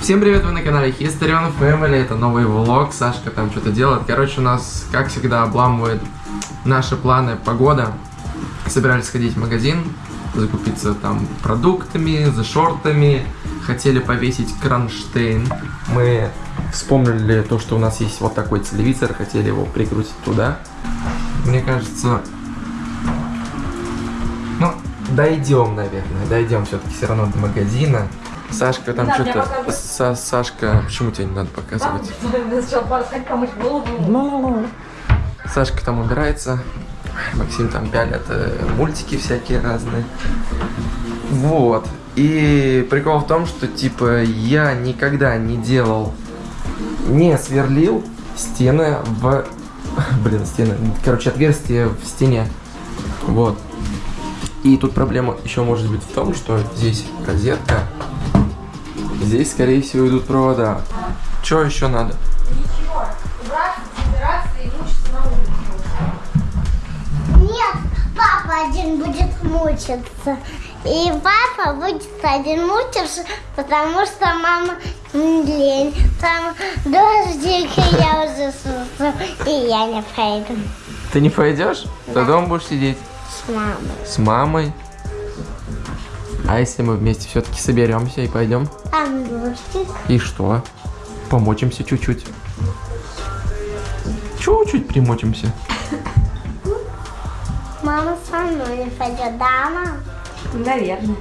Всем привет, вы на канале History Family, это новый влог, Сашка там что-то делает. Короче, у нас, как всегда, обламывает наши планы погода. Собирались сходить в магазин, закупиться там продуктами, за шортами, хотели повесить кронштейн. Мы вспомнили то, что у нас есть вот такой телевизор, хотели его прикрутить туда. Мне кажется, дойдем, наверное, дойдем все-таки все равно до магазина. Сашка там Да, что-то... Са- Сашка, почему тебе не надо показывать? Подходить, помочь голову. Сашка там убирается, Максим там пялит э, мультики всякие разные. Вот. И прикол в том, что типа я никогда не делал, не сверлил стены в... Блин, стены. Короче, отверстие в стене. Вот. И тут проблема еще может быть в том, что здесь розетка. Здесь, скорее всего, идут провода. Что еще надо? Ничего, убраться, собираться и мучиться на улице. Нет, папа один будет мучиться. И папа будет один мучиться, потому что мама лень. Там дождик, и я уже сусу, и я не пойду Ты не пойдешь? Ты дома будешь сидеть? С мамой. С мамой? А если мы вместе все-таки соберемся и пойдем? Дождик. И что? Помочимся чуть-чуть. Чуть-чуть примочимся. Мама со мной не пойдет, да, мам? Наверное.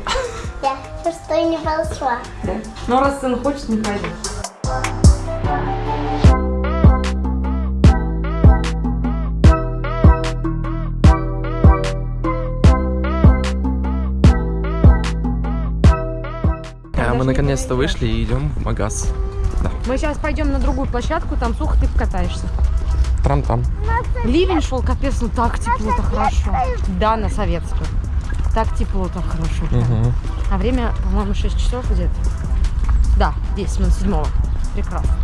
Я хочу, что не пошла. Да. Но раз сын хочет, не пойдет. Наконец-то вышли и идем в магаз. Мы сейчас пойдем на другую площадку, там сухо ты покатаешься. Трам-там. Ливень шел, капец, ну так тепло, так хорошо. Да, на советскую. Так тепло, так хорошо. Мгм. А время, по-моему, 6 часов где-то. Да, 10 минут седьмого. Прекрасно.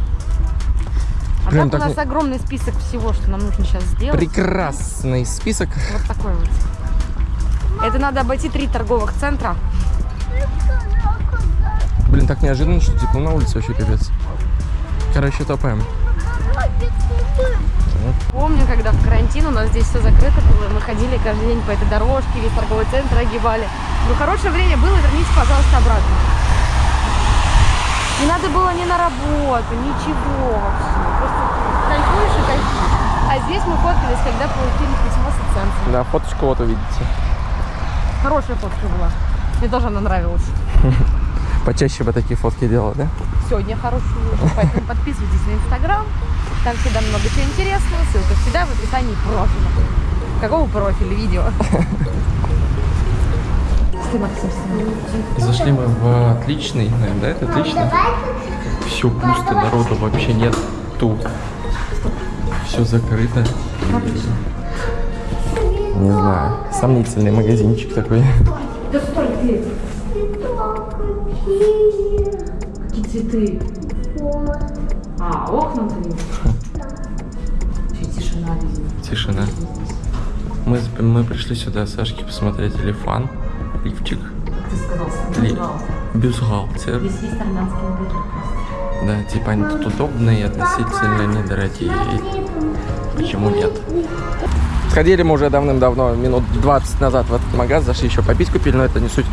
А Блин, так у нас не- огромный список всего, что нам нужно сейчас сделать. Прекрасный список. Вот такой вот. Это надо обойти три торговых центра. Так неожиданно, что тепло на улице вообще капец. Короче, топаем. Помню, когда в карантин у нас здесь все закрыто было, мы ходили каждый день по этой дорожке, весь торговый центр огибали. Ну, хорошее время было, верните, пожалуйста, обратно. Не надо было ни на работу, ничего вообще. Просто кайфуешь и кайфуешь. А здесь мы фоткались, когда получили письмо с центра. Да, фоточку вот увидите. Хорошая фотка была. Мне тоже она нравилась. Почаще бы такие фотки делал, да? Сегодня хорошую вышло, поэтому подписывайтесь на Инстаграм. Там всегда много чего интересного. Ссылка всегда в описании профиля. Какого профиля видео? Зашли мы в отличный, наверное, да, это отличный. Все пусто, народу вообще нет. Тут все закрыто. Не знаю, сомнительный магазинчик такой. Да стой. Какие цветы? А, окна ты тишина везде. Тишина. Мы, мы пришли сюда Сашке посмотреть лифан, лифчик, Ты сказал, Ли- бюстгальтер. Здесь есть армянский. Да, типа они тут удобные, относительно недорогие. Почему нет? Сходили мы уже давным-давно, минут 20 назад в этот магаз, зашли еще попить купили, но это не суть.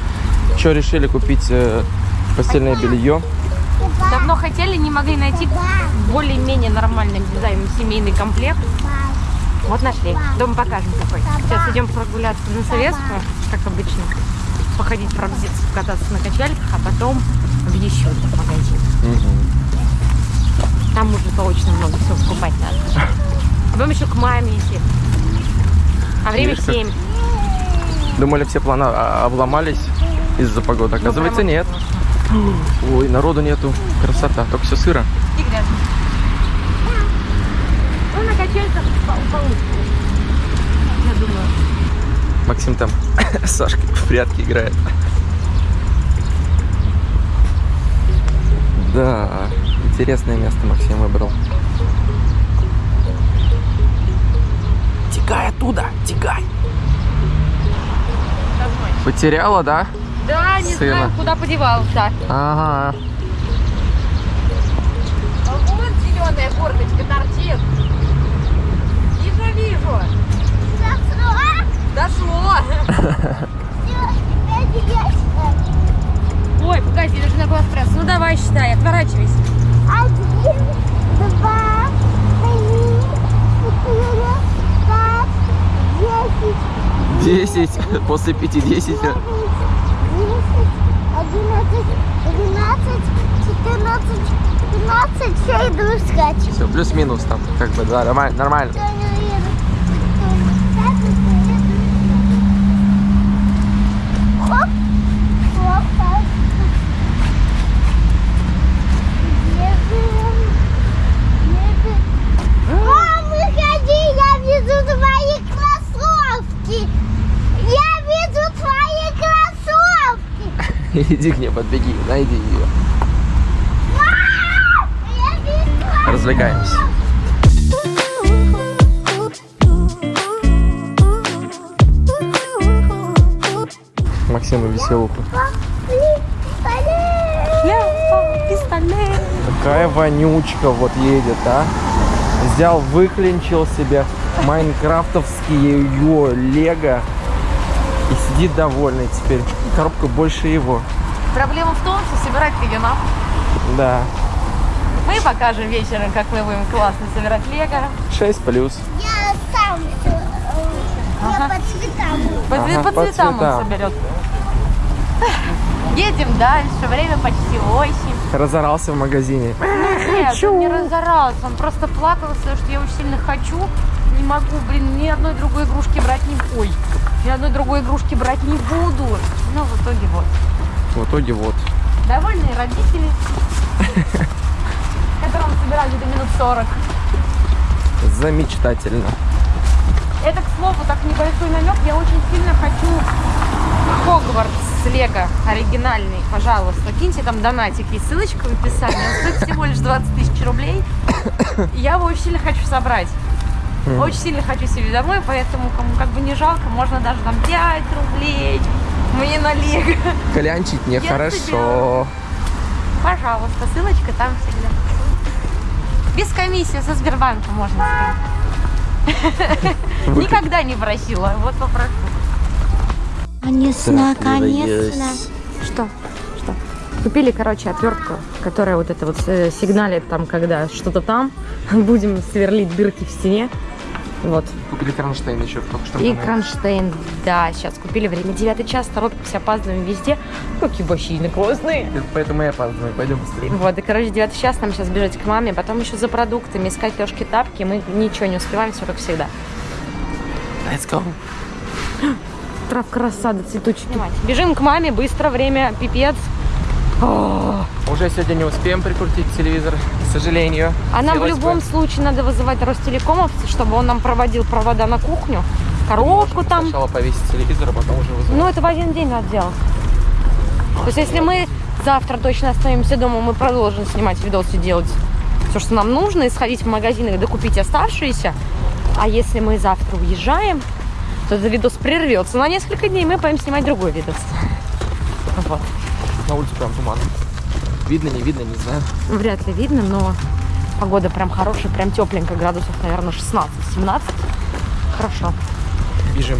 Что решили купить э, постельное белье? Давно хотели, не могли найти более-менее нормальный дизайн, семейный комплект. Вот нашли. Дома покажем какой. Сейчас идем прогуляться на Советскую, как обычно. Походить, пробзиться, кататься на качельках, а потом в еще один магазин. Там уже точно много всего покупать надо. Потом еще к маме идти. А время как- 7. Думали, все планы а, обломались из-за погоды. Оказывается, прямо нет. Ой, народу нету. Красота, только все сыро. И грязно. Ну, на качельках пол- получится. Я думаю. Максим там с Сашкой в прятки играет. Да, интересное место Максим выбрал. Текай оттуда, текай. Потеряла, да? Да, не Сына. знаю, куда подевался. Ага. А вот зеленая гордочка торчит. Вижу, вижу. Дошло. Ой, погоди, даже на глаз пресс. Ну давай считай, отворачивайся. Один, два, три, четыре, пять, десять, Десять. После пяти десять. 15, 15, все, иду искать. Все, плюс-минус там, как бы, да, нормально. нормально. А? Иди к ней, подбеги, найди ее. Развлекаемся. Максиму веселуху. Пистолет. Какая вонючка вот едет, а? Взял, выклинчил себе майнкрафтовские ее лего и сидит довольный теперь. Коробка больше его. Проблема в том, что собирать ее нам. Да. Мы покажем вечером, как мы будем классно собирать лего. 6 плюс. Я сам всё, э, Ага. Я по цветам. По, Ага, по по цветам он цветам. соберет. Едем дальше, время почти 8. Разорался в магазине. Нет, он не разорался, он просто плакал, сказал, что я очень сильно хочу. Не могу, блин, ни одной другой игрушки брать не Ой, ни одной другой игрушки брать не буду. Ну, в итоге вот. В итоге вот. Довольные родители, собирали до минут 40. Замечательно. Это, к слову, так небольшой намек. Я очень сильно хочу Хогвартс с Лего оригинальный. Пожалуйста, киньте там донатик. Есть ссылочка в описании. Он стоит всего лишь 20 тысяч рублей. Я его очень сильно хочу собрать. Очень сильно хочу себе домой, поэтому кому как бы не жалко, можно даже там 5 рублей мне на Лего. Клянчить нехорошо. Пожалуйста, ссылочка там всегда. Без комиссии со Сбербанка можно сказать. Никогда не просила, вот попрошу. Конечно, Что? Что? Купили, короче, отвертку, которая вот это вот э, сигналит там, когда что-то там. Будем сверлить дырки в стене. Вот. Купили кронштейн еще только что. И кронштейн. Да, сейчас купили время 9 час, торопимся, опаздываем везде. Какие бассейны классные. Поэтому я опаздываю. Пойдем быстрее. Вот, и, короче, 9 час нам сейчас бежать к маме, потом еще за продуктами, искать Лешки тапки. Мы ничего не успеваем, все как всегда. Let's go. Травка рассада, цветочки. Бежим к маме, быстро, время, пипец. О, Уже сегодня не успеем прикрутить телевизор, к сожалению. А нам в любом бы. случае надо вызывать Ростелекомовца, чтобы он нам проводил провода на кухню, коробку там. Сначала повесить телевизор, а потом уже вызывать. Ну, это в один день надо делать. То есть, если мы завтра точно останемся дома, мы продолжим снимать видосы, делать все, что нам нужно, и сходить в магазин и докупить оставшиеся. А если мы завтра уезжаем, то этот видос прервется на несколько дней, мы пойдем снимать другой видос. Вот. На улице прям туман. Видно, не видно, не знаю. Вряд ли видно, но погода прям хорошая, прям тепленько, градусов, наверное, 16-17. Хорошо. Бежим.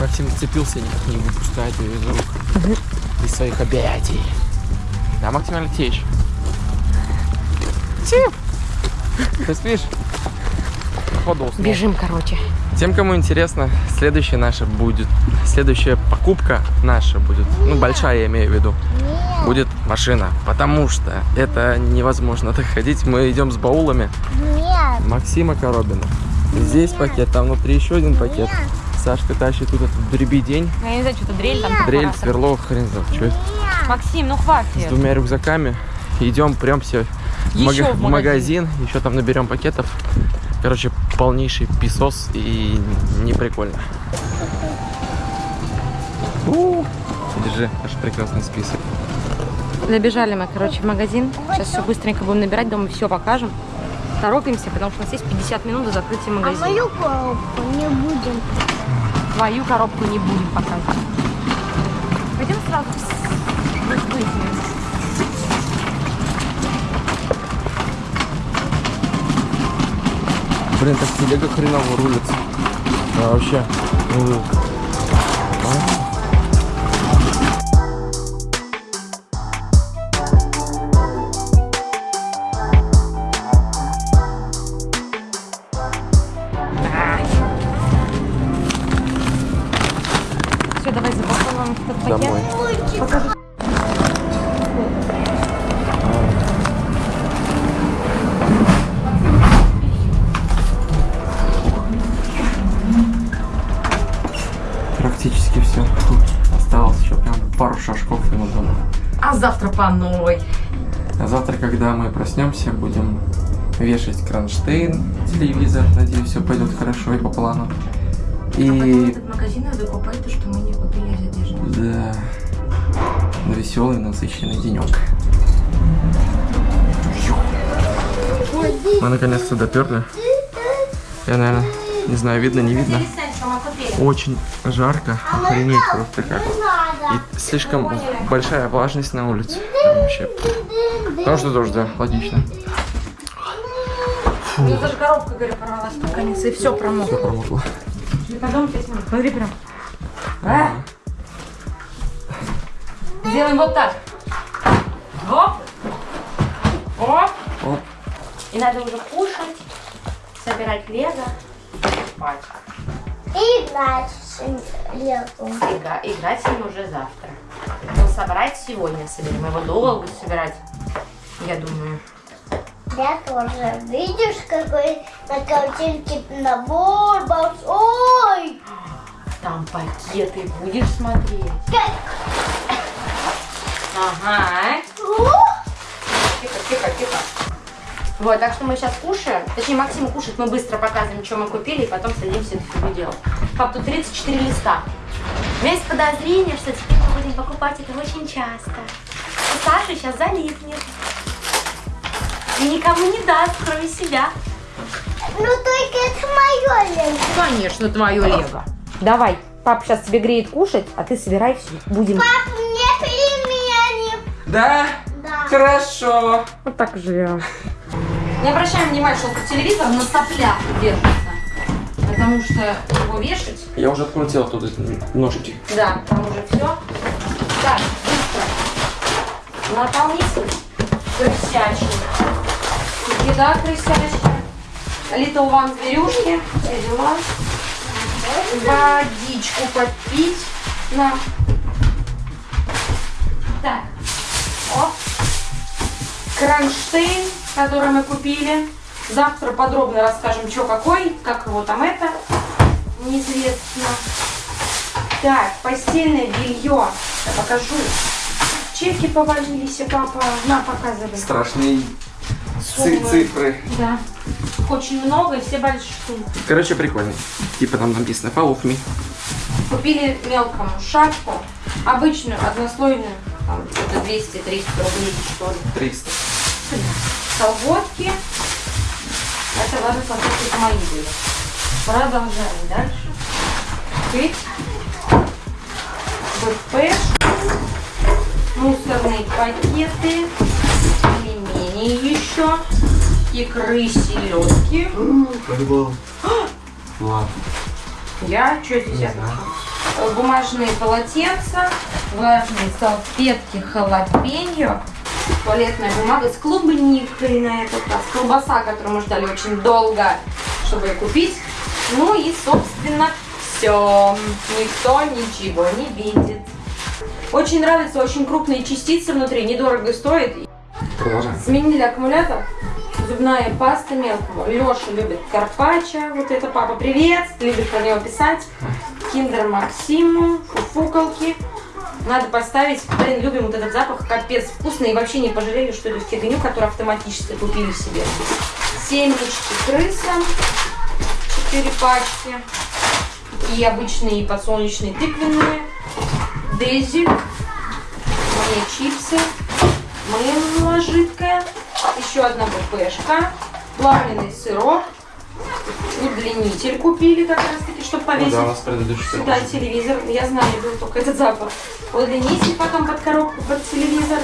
Максим зацепился, никак не выпускает ее из рук. Из своих объятий. Да, Максим Алексеевич? Ты спишь? Походу уснул. Бежим, короче. Тем, кому интересно, следующая наша будет, следующая покупка наша будет, ну, большая я имею в виду, будет машина, потому что это невозможно так ходить. Мы идем с баулами Нет, Максима Коробина. Здесь пакет, там внутри еще один пакет. Сашка тащит тут этот дребедень, Я не знаю, что-то дрель там. дрель, сверло, хрен знает, что это. Максим, ну С хватит. двумя рюкзаками. Идем прям все в, Еще в в магазин, еще там наберем пакетов. Короче, полнейший песос и не прикольно. У, Держи, аж прекрасный список. Набежали мы, короче, в магазин. Сейчас все быстренько будем набирать, дома все покажем. Торопимся, потому что у нас есть 50 минут до закрытия а магазина. мою коробку не будем. Твою коробку не будем показывать. сразу выяснилось. Блин, так телега хреново рулится. А вообще. Проснемся, будем вешать кронштейн, телевизор. Надеюсь, все пойдет хорошо и по плану. И этот магазин надо купить, то, что мы не купили из одежды. да, веселый, насыщенный денек. Мы наконец-то доперли. Я, наверное, не знаю, видно, не видно. Очень жарко, охренеть просто как. И слишком большая влажность на улице. Там вообще. Потому что дождь, да, логично. У меня даже коробка, говорю, порвалась под конец, и все промокло. Все промокло. Минут. Смотри прям. А? Сделаем вот так. Оп. Оп. Оп. И надо уже кушать, собирать лего, спать. И дальше Ига- Играть с ним уже завтра. Но собрать сегодня соберем. Его долго собирать, я думаю. Я тоже. Видишь, какой на картинке набор большой? Там пакеты будешь смотреть. Как? Ага. Тихо, тихо, тихо. Вот, так что мы сейчас кушаем. Точнее, Максим кушает, мы быстро показываем, что мы купили, и потом садимся это фигню делать. Пап, тут 34 листа. У меня есть подозрение, что теперь мы будем покупать это очень часто. И Саша сейчас залипнет. И никому не даст, кроме себя. Ну только это мое лето. Конечно, твое лего. Давай, папа сейчас тебе греет кушать, а ты собирай все. Будем. Пап, мне пельмени. Да? Да. Хорошо. Вот так живем. Не обращаем внимания, что телевизор на соплях держится. Потому что его вешать Я уже открутил оттуда ножки. Да, там уже все. Так, быстро. Наполнитель крысячий. Еда крысячая. Little One зверюшки. Все дела. Водичку попить. На. Так. О. Кронштейн, который мы купили. Завтра подробно расскажем, что какой, как его там это. Неизвестно. Так, постельное белье. Я покажу. Чеки повалились, папа. На, показывай. Страшные Суммы. цифры. Да. Очень много и все большие. Короче, прикольно. Типа там написано follow me. Купили мелкому шапку. Обычную, однослойную. Там где-то 200-300 рублей, что ли. 300. Колготки. Это даже это мои были. Продолжаем дальше. Пыть. БП. Мусорные пакеты. Пельмени еще. Икры, селедки. Ладно. Я что здесь я Бумажные полотенца, влажные салфетки, халапеньо, туалетная бумага с клубникой на этот раз, колбаса, которую мы ждали очень долго, чтобы ее купить. Ну и, собственно, все. Никто ничего не видит. Очень нравятся очень крупные частицы внутри, недорого стоит. Продолжаем. Сменили аккумулятор. Зубная паста мелкого. Леша любит карпаччо. Вот это папа, привет. Любит про него писать. Киндер Максиму. Фуфукалки. Надо поставить. Блин, любим вот этот запах. Капец вкусный. И вообще не пожалели, что эту фигню, которую автоматически купили себе. Семечки крыса. Четыре пачки. И обычные подсолнечные тыквенные. Дезик. Мне чипсы. Мыло жидкое, еще одна БПшка, плавленый сырок, Удлинитель купили как раз чтобы Ну повесить да, у нас предыдущий сюда телевизор. Я знаю, был только этот запах. Удлинитель потом под коробку, под телевизор.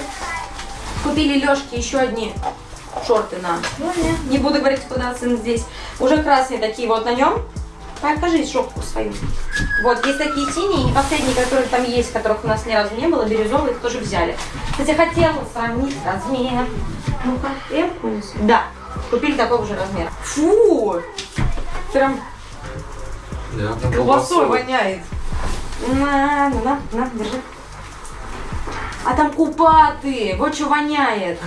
Купили Лешке еще одни шорты на. Ну, не, не буду говорить, куда сын здесь. Уже красные такие вот на нем. Покажи шопку свою. Вот, есть такие синие, и последние, которые там есть, которых у нас ни разу не было, бирюзовые, их тоже взяли. Кстати, хотела сравнить размер. Ну-ка, я вкус. Да, купили такого же размера. Фу! Прям Да, колбасой воняет. На, на, на, на, держи. А там купаты, вот что воняет.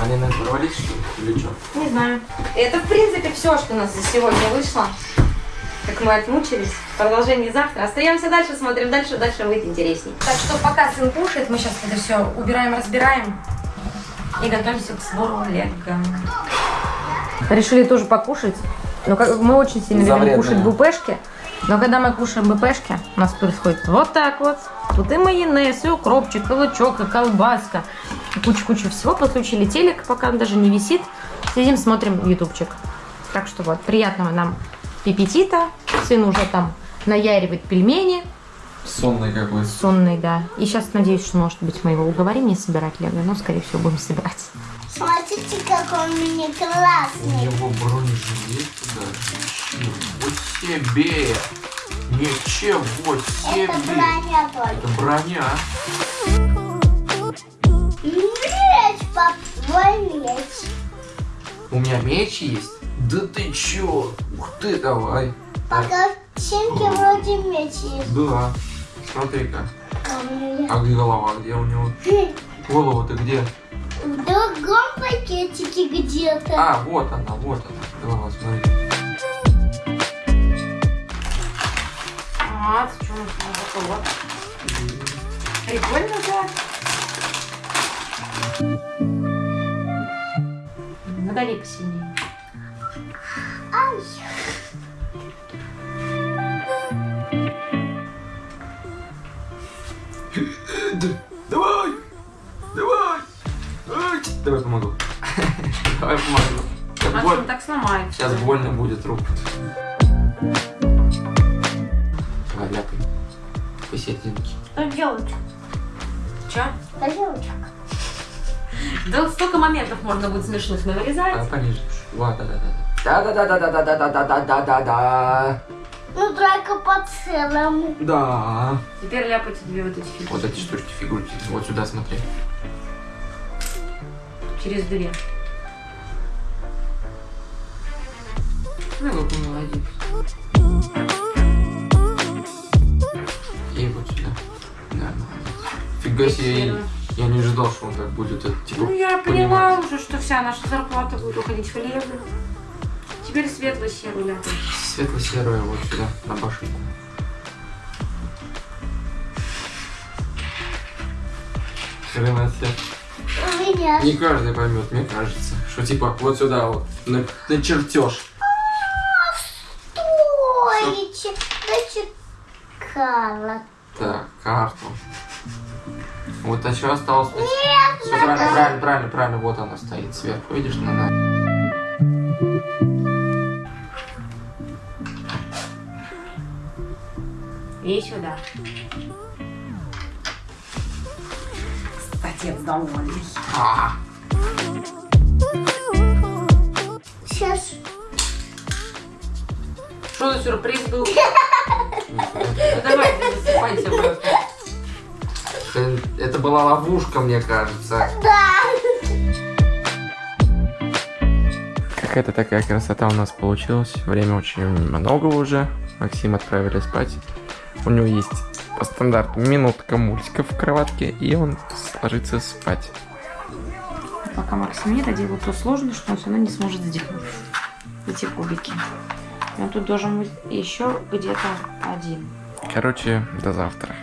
Они, наверное, что ли? Или что? Не знаю. Это, в принципе, все, что у нас за сегодня вышло. Как мы отмучились. Продолжение завтра. Остаемся дальше, смотрим дальше, дальше будет интересней. Так что пока сын кушает, мы сейчас это все убираем, разбираем и готовимся к сбору лего. Решили тоже покушать. Но как, мы очень сильно любим кушать бупешки. Но когда мы кушаем бупешки, у нас происходит вот так вот. Тут и майонез, и укропчик, и лучок, и колбаска. Куча-куча всего. Подключили телек, пока он даже не висит. Сидим, смотрим ютубчик. Так что вот, приятного нам аппетита. Сын уже там наяривает пельмени. Сонный какой. Сонный, да. И сейчас надеюсь, что, может быть, мы его уговорим не собирать лего, но, скорее всего, будем собирать. Смотрите, какой он у меня У классный. него бронежилет даже. Ничего себе! Это себе! броня только. Это броня. Меч, пап, твой меч. У меня меч есть? Да ты чё? Ух ты, давай. По картинке вроде меч есть. Да. Смотри-ка. А А где голова? Где у него? Голова-то где? В другом пакетике где-то. А, вот она, вот она. Голова, смотри. А, что у нас такое? Прикольно, да? Надали посильнее. Ай. Давай! Давай! Ай, Давай помогу. Давай помогу. Сейчас А боль- так сломает? Сейчас больно будет руку. Посерединке. Пойдемте. Че? Пойдемте. Да столько моментов можно будет смешных А, навырезать. пониже. Вот, да, да, да. Да, да, да, да, да, да, да, да, да, да, да. Ну, только по целому. Да. Теперь ляпайте две вот эти фигурки. Вот эти штучки, фигурки. Вот сюда смотри. Через две. Ну, какой молодец. Молодец. Фига себе, я, я не ожидал, что он так будет. Это, типа, Ну, я поняла уже, что вся наша зарплата будет уходить в лего. Теперь светло-серую ляпай. Светло-серое вот сюда, на башенку. Хрена себе. Не каждый поймет, мне кажется. Что типа вот сюда вот, на, на чертеж. Стоите. Значит, карта. Так, карту. Вот а что осталось? Нет, Все правильно, правильно, правильно, правильно. Вот она стоит сверху, видишь, на на. И сюда. Отец довольный. А, Сейчас. Что за сюрприз был? Ну давай, засыпайся просто. Это, это была ловушка, мне кажется. Да. Какая-то такая красота у нас получилась. Время очень много уже. Максим отправили спать. У него есть по стандарту минутка мультика в кроватке, и он ложится спать. Пока Максим не доделал то сложно, что он все равно не сможет сделать. Эти кубики. И он тут должен быть еще где-то один. Короче, до завтра.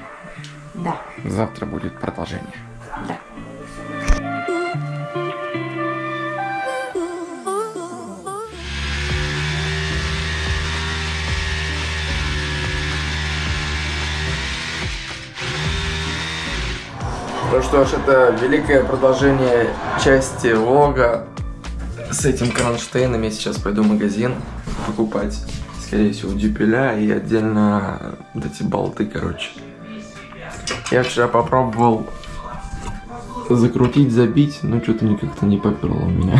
Да, Завтра будет продолжение. да. Ну что ж, это великое продолжение части влога с этим кронштейном я сейчас пойду в магазин покупать, скорее всего, дюпеля и отдельно вот эти болты, короче. Я вчера попробовал закрутить, забить, но что-то как-то не поперло у меня.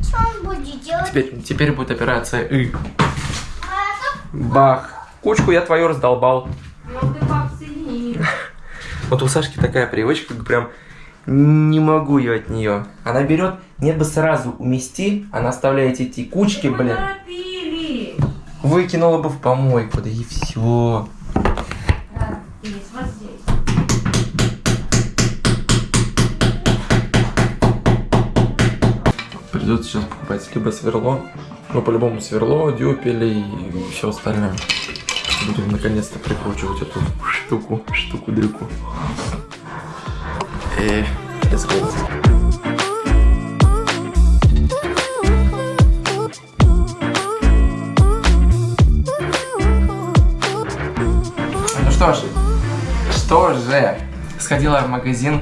Что он будет делать? Теперь, теперь будет операция И. Бах. Кучку я твою раздолбал. Ну ты. Вот у Сашки такая привычка, прям не могу я от нее. Она берет, нет бы сразу умести, она оставляет эти кучки, блин. Выкинула бы в помойку, да и все. Придется сейчас покупать либо сверло, ну по-любому сверло, дюпели и все остальное. Будем наконец-то прикручивать эту штуку, штуку-дрюку. И let's go. Ну что ж, что же, сходила в магазин,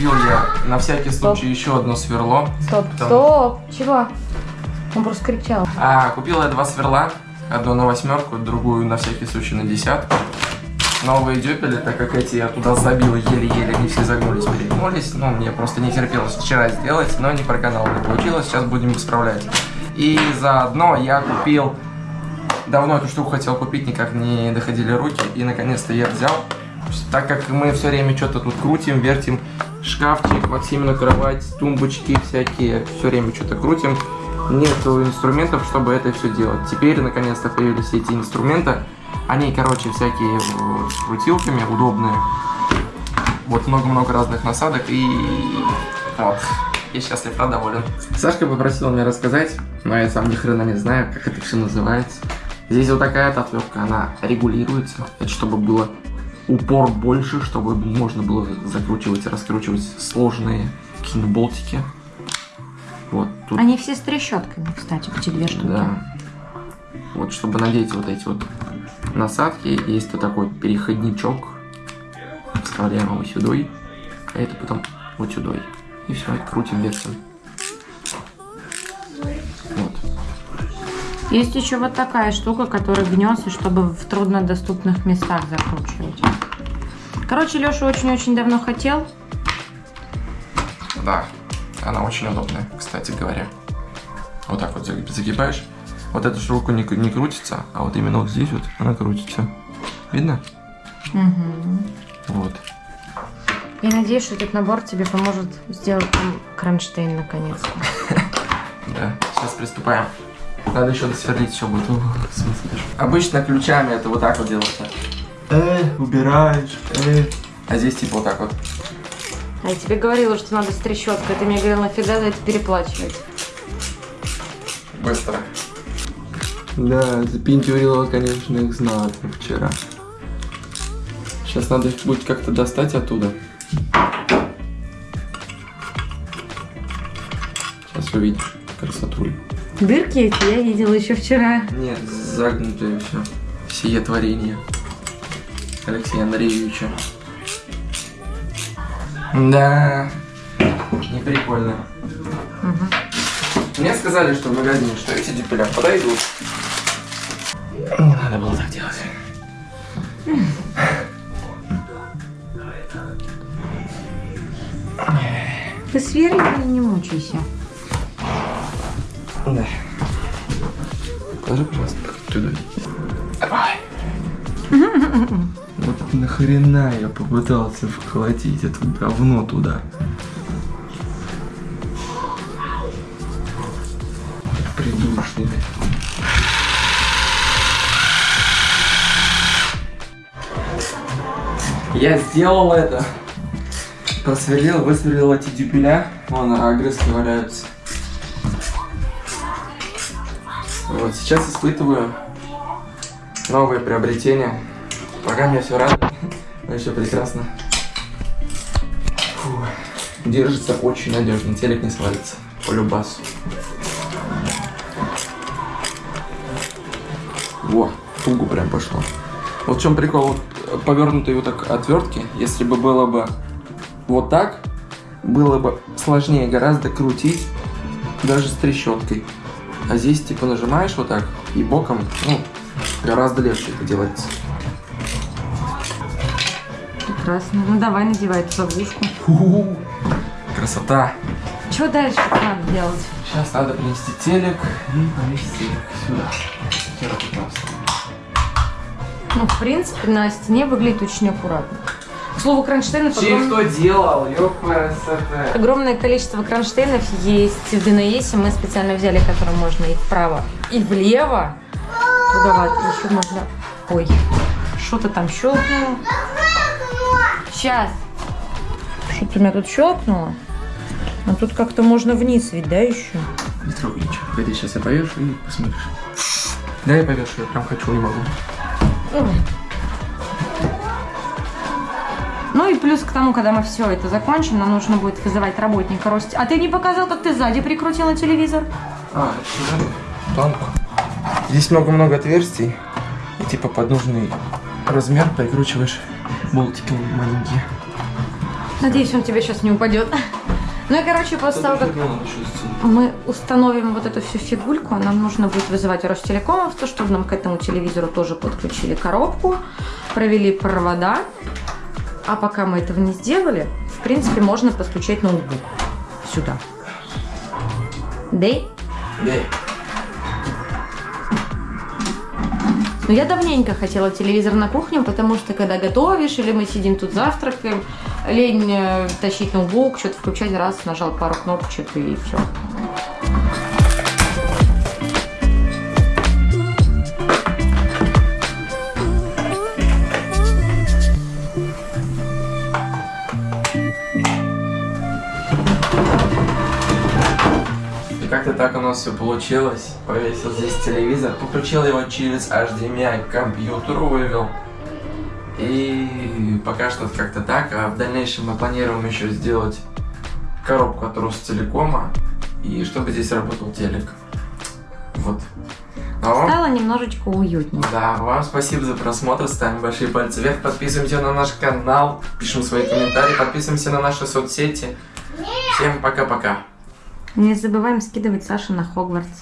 купил я на всякий случай еще одно сверло. Стоп, Там- стоп. Чего? Он просто кричал. А, купил я два сверла, одну на восьмерку, другую на всякий случай на десятку. Новые дюпели, так как эти я туда забил еле-еле, они все загнулись, перегнулись. Ну, мне просто не терпелось вчера сделать, но не проканал, не получилось, сейчас будем исправлять. И заодно я купил, давно эту штуку хотел купить, никак не доходили руки, и наконец-то я взял. Так как мы все время что-то тут крутим, вертим, шкафчик, Максимину кровать, тумбочки всякие, все время что-то крутим, нету инструментов, чтобы это все делать. Теперь, наконец-то, появились эти инструменты. Они, короче, всякие вот, с крутилками, удобные. Вот много-много разных насадок и вот. Я счастлив, да, доволен. Сашка попросила меня рассказать, но я сам ни хрена не знаю, как это все называется. Здесь вот такая отвертка, она регулируется. Чтобы было упор больше, чтобы можно было закручивать и раскручивать сложные какие-нибудь болтики. Вот тут Они все с трещотками, кстати, эти две штуки. да. Вот, чтобы надеть вот эти вот насадки, есть вот такой переходничок. Вставляем его сюда, а это потом вот сюда. И все, крутим, вертим. Есть еще вот такая штука, которая гнется, чтобы в труднодоступных местах закручивать. Короче, Леша очень-очень давно хотел. Да, она очень удобная, кстати говоря. Вот так вот заги- загибаешь. Вот эта штука не, не крутится, а вот именно вот здесь вот она крутится. Видно? Вот. Я надеюсь, что этот набор тебе поможет сделать кронштейн наконец-то. Да, сейчас приступаем. Надо еще досверлить все будет. Обычно ключами это вот так вот делается. Э, убираешь, э. А здесь типа вот так вот. А я тебе говорила, что надо с трещоткой. Ты мне говорил, нафига за это переплачивать. Быстро. Да, запинтюрила, конечно, их знатно вчера. Сейчас надо их будет как-то достать оттуда. Сейчас увидишь красоту. Дырки эти я видела еще вчера. Нет, загнутые все. Сие творение. Алексея Андреевича. Да, не прикольно. Мне сказали, что в магазине, что эти дюпеля подойдут. Не надо было так делать. Ты сверли или не мучайся? Да. Положи, пожалуйста, туда. Давай. Вот нахрена я попытался вколотить это говно туда. Придушник. Я сделал это. Просверлил, высверлил эти дюпеля. Вон огрызки валяются. Вот, сейчас испытываю новые приобретения. Пока мне все радует, но еще прекрасно. Фу. Держится очень надежно, телек не свалится. По любасу. Во, тугу прям пошло. Вот в чем прикол, вот повернутые вот так отвертки, если бы было бы вот так, было бы сложнее гораздо крутить, даже с трещоткой. А здесь типа нажимаешь вот так и боком, ну, гораздо легче это делается. Прекрасно. Ну давай надевай эту заглушку. Ху-ху. Красота. Что дальше надо делать? Сейчас надо принести телек и повесить телек сюда. Ну, в принципе, на стене выглядит очень аккуратно. К слову, кронштейнов Чей огром- кто делал? Ёпрст. огромное количество кронштейнов есть в ДНС. Мы специально взяли, которые можно и вправо, и влево. Туговато. Еще можно... Ой, что-то там щелкнуло. Сейчас. Что-то у меня тут щелкнуло. А тут как-то можно вниз ведь, да, еще? Не трогай ничего. Погоди, сейчас я повешу и посмотришь. Да, я повешу, я прям хочу, не могу. Ну и плюс к тому, когда мы все это закончим, нам нужно будет вызывать работника Рости. А ты не показал, как ты сзади прикрутила телевизор? А? Планку. Здесь много-много отверстий. И типа под нужный размер прикручиваешь болтики маленькие. Надеюсь, он тебе сейчас не упадет. Ну и, короче, после того, как мы установим вот эту всю фигульку, нам нужно будет вызывать Ростелекомов, то, чтобы нам к этому телевизору тоже подключили коробку, провели провода. А пока мы этого не сделали, в принципе, можно подключать ноутбук сюда. Да? Да. Но я давненько хотела телевизор на кухню, потому что когда готовишь, или мы сидим тут завтракаем, лень э, тащить ноутбук, что-то включать, раз, нажал пару кнопочек и все. Так у нас все получилось. Повесил здесь телевизор, подключил его через HDMI к компьютеру, вывел. И пока что как-то так, а в дальнейшем мы планируем еще сделать коробку от Ростелекома, и чтобы здесь работал телек. Вот. А вам- Стало немножечко уютнее. Да, вам спасибо за просмотр, ставим большие пальцы вверх, подписываемся на наш канал, пишем свои комментарии, подписываемся на наши соцсети. Всем пока-пока. Не забываем скидывать Саше на Хогвартс.